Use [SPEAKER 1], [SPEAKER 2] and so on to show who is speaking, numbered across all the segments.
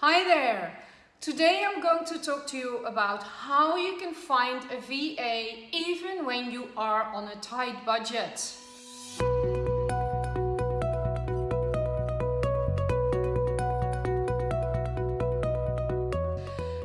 [SPEAKER 1] Hi there! Today I'm going to talk to you about how you can find a VA even when you are on a tight budget.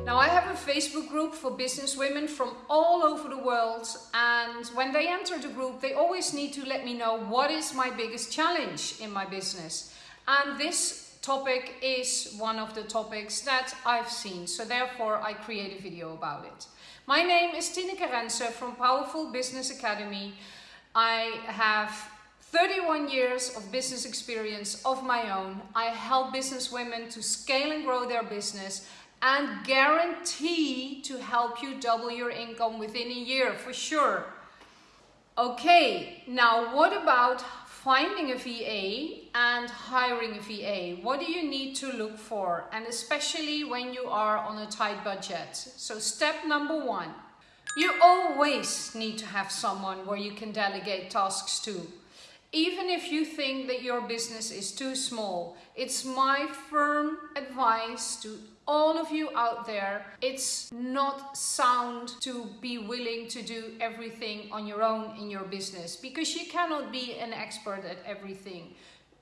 [SPEAKER 1] Now I have a Facebook group for business women from all over the world and when they enter the group they always need to let me know what is my biggest challenge in my business and this topic is one of the topics that I've seen so therefore I create a video about it. My name is Tineke Rense from Powerful Business Academy. I have 31 years of business experience of my own. I help business women to scale and grow their business and guarantee to help you double your income within a year for sure. Okay, now what about finding a VA and hiring a VA? What do you need to look for? And especially when you are on a tight budget. So step number one, you always need to have someone where you can delegate tasks to. Even if you think that your business is too small, it's my firm advice to all of you out there, it's not sound to be willing to do everything on your own in your business because you cannot be an expert at everything.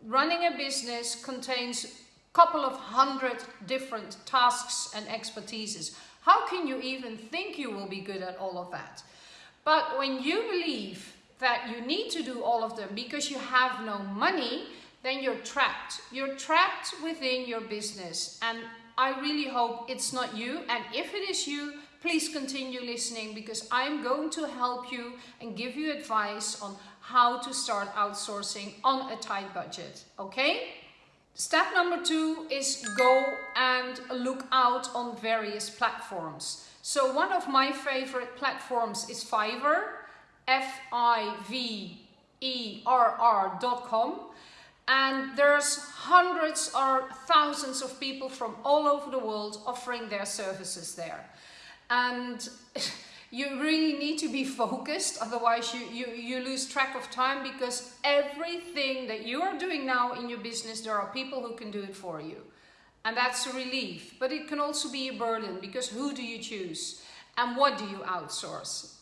[SPEAKER 1] Running a business contains a couple of hundred different tasks and expertises. How can you even think you will be good at all of that? But when you believe that you need to do all of them because you have no money, then you're trapped. You're trapped within your business. And I really hope it's not you. And if it is you, please continue listening because I'm going to help you and give you advice on how to start outsourcing on a tight budget. Okay? Step number two is go and look out on various platforms. So one of my favorite platforms is Fiverr, F-I-V-E-R-R.com and there's hundreds or thousands of people from all over the world offering their services there. And you really need to be focused, otherwise you, you, you lose track of time because everything that you are doing now in your business, there are people who can do it for you. And that's a relief, but it can also be a burden because who do you choose and what do you outsource?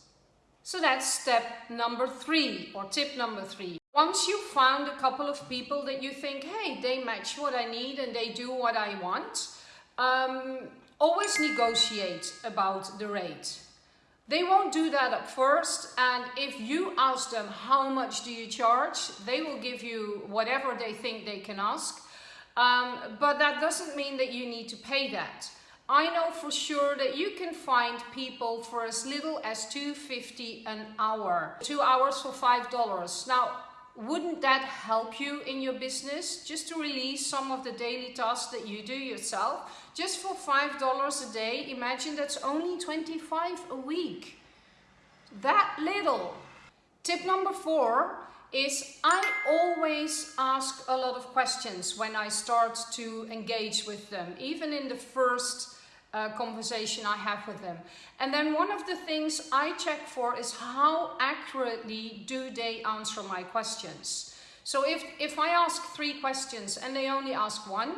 [SPEAKER 1] So that's step number three or tip number three. Once you've found a couple of people that you think, hey, they match what I need and they do what I want, um, always negotiate about the rate. They won't do that at first and if you ask them how much do you charge, they will give you whatever they think they can ask. Um, but that doesn't mean that you need to pay that. I know for sure that you can find people for as little as 250 an hour. Two hours for $5. Now, wouldn't that help you in your business just to release some of the daily tasks that you do yourself just for five dollars a day imagine that's only 25 a week that little tip number four is I always ask a lot of questions when I start to engage with them even in the first uh, conversation I have with them. And then one of the things I check for is how accurately do they answer my questions. So if, if I ask three questions and they only ask one,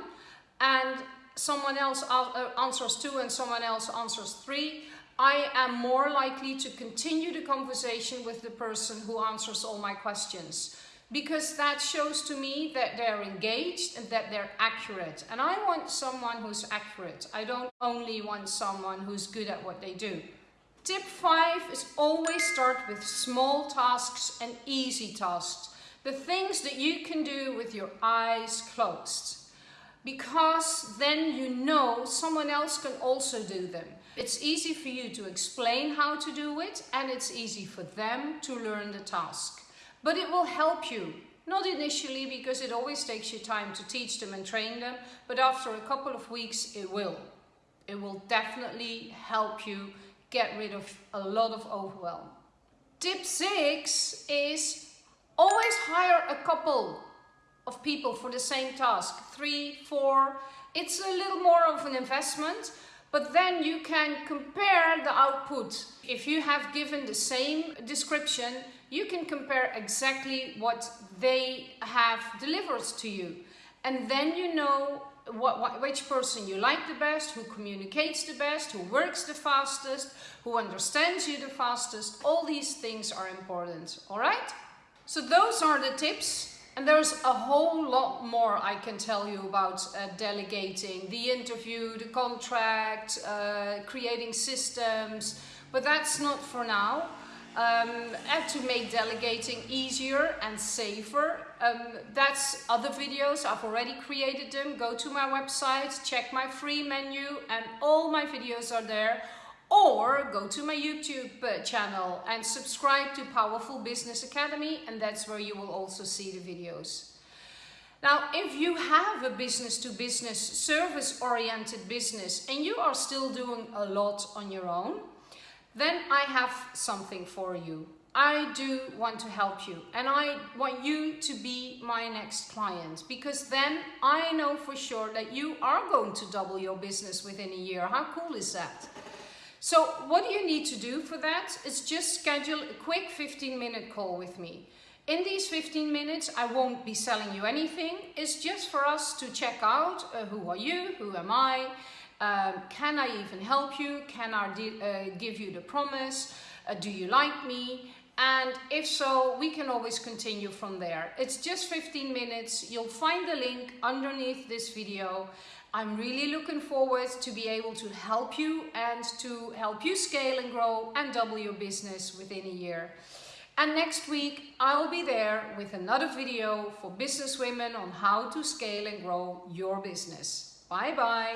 [SPEAKER 1] and someone else uh, answers two and someone else answers three, I am more likely to continue the conversation with the person who answers all my questions because that shows to me that they're engaged and that they're accurate. And I want someone who's accurate. I don't only want someone who's good at what they do. Tip five is always start with small tasks and easy tasks. The things that you can do with your eyes closed. Because then you know someone else can also do them. It's easy for you to explain how to do it and it's easy for them to learn the task. But it will help you. Not initially because it always takes you time to teach them and train them, but after a couple of weeks it will. It will definitely help you get rid of a lot of overwhelm. Tip six is always hire a couple of people for the same task. Three, four. It's a little more of an investment, but then you can compare the output. If you have given the same description, you can compare exactly what they have delivered to you. And then you know what, what, which person you like the best, who communicates the best, who works the fastest, who understands you the fastest. All these things are important, all right? So those are the tips. And there's a whole lot more I can tell you about uh, delegating, the interview, the contract, uh, creating systems, but that's not for now. Um, and to make delegating easier and safer. Um, that's other videos, I've already created them. Go to my website, check my free menu and all my videos are there. Or go to my YouTube uh, channel and subscribe to Powerful Business Academy and that's where you will also see the videos. Now, if you have a business to business, service oriented business and you are still doing a lot on your own, then I have something for you. I do want to help you and I want you to be my next client because then I know for sure that you are going to double your business within a year. How cool is that? So what do you need to do for that is just schedule a quick 15 minute call with me. In these 15 minutes, I won't be selling you anything. It's just for us to check out uh, who are you, who am I, um, can I even help you? Can I uh, give you the promise? Uh, do you like me? And if so, we can always continue from there. It's just 15 minutes. You'll find the link underneath this video. I'm really looking forward to be able to help you and to help you scale and grow and double your business within a year. And next week, I'll be there with another video for business women on how to scale and grow your business. Bye bye.